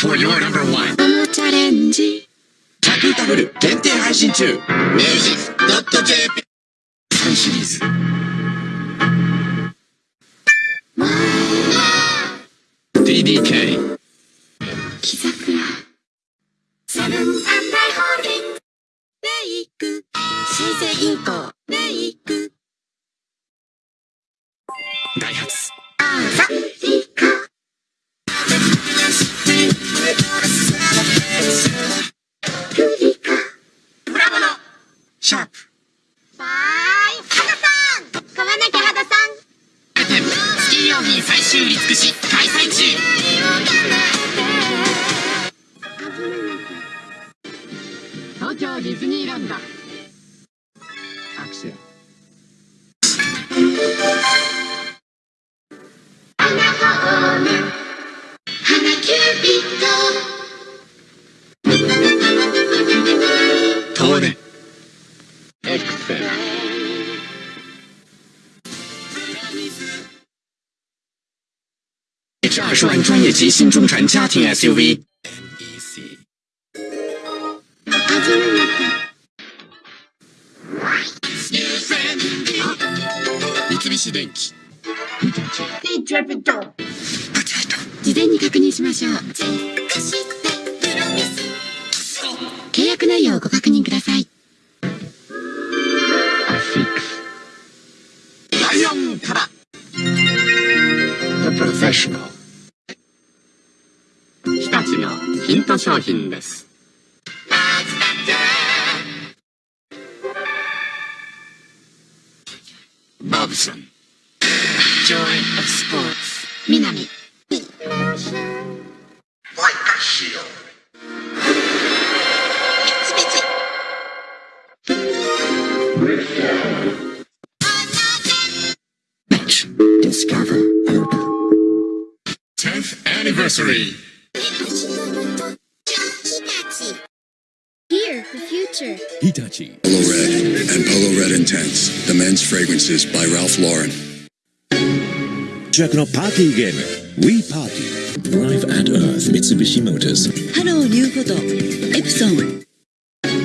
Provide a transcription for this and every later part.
for your number one. おもチャレンジタクタブル限定配信中。ミュージック .jp 3シリーズ。DDK 木桜セブンアンダイホールディングメイク新生銀行シャープ。わーい肌さん。買わなきゃ肌さん。アイテムスキー用品最終売り尽くし開催中。東京ディズニーランド。アクセル花ホーム。花キューピットトー这二十万专业级新中产家庭 SUV。事前に確認しましょう。契約内容をご確 Professional 日立のヒント商品ですボブソン Joy of Sports 南 Discover Urban 10th Anniversary Here for future Hitachi. Polo Red and Polo Red Intense, the men's fragrances by Ralph Lauren. のパーティーゲーム We Party Drive at Earth 三菱 Motors ハローニューフォトエプソン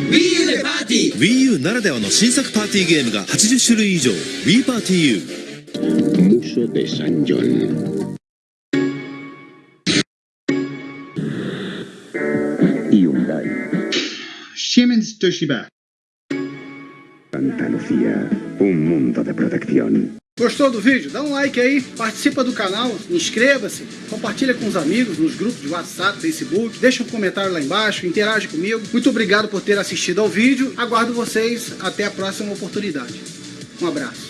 Wii U ならではの新作パーティーゲームが80種類以上 We Party U Muso de San John. Siemens Toshiba. Santa Lucía, un mundo de protección. Gostou do vídeo? Dá um like aí, participa do canal, inscreva-se, compartilha com os amigos nos grupos de WhatsApp, Facebook, deixa um comentário lá embaixo, interage comigo. Muito obrigado por ter assistido ao vídeo, aguardo vocês até a próxima oportunidade. Um abraço.